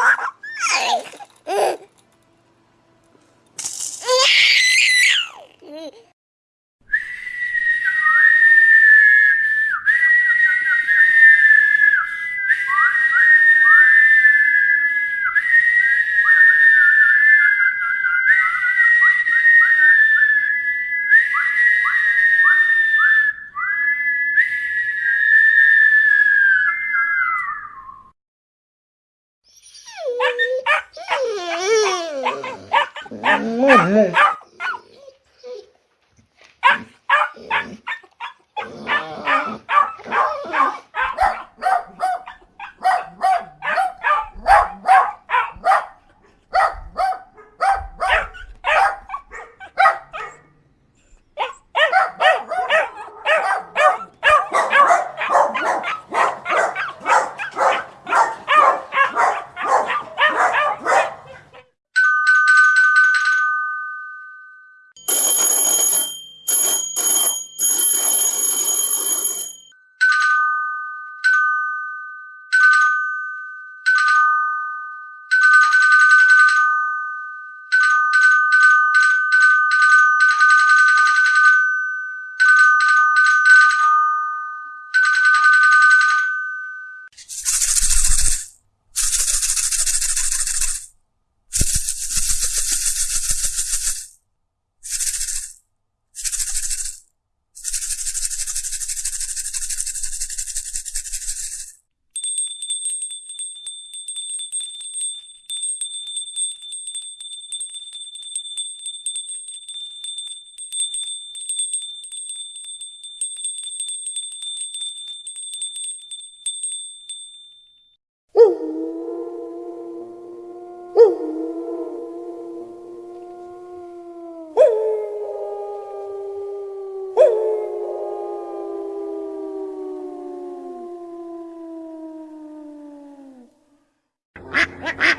うわ! Mm-hmm. Ha ha ha!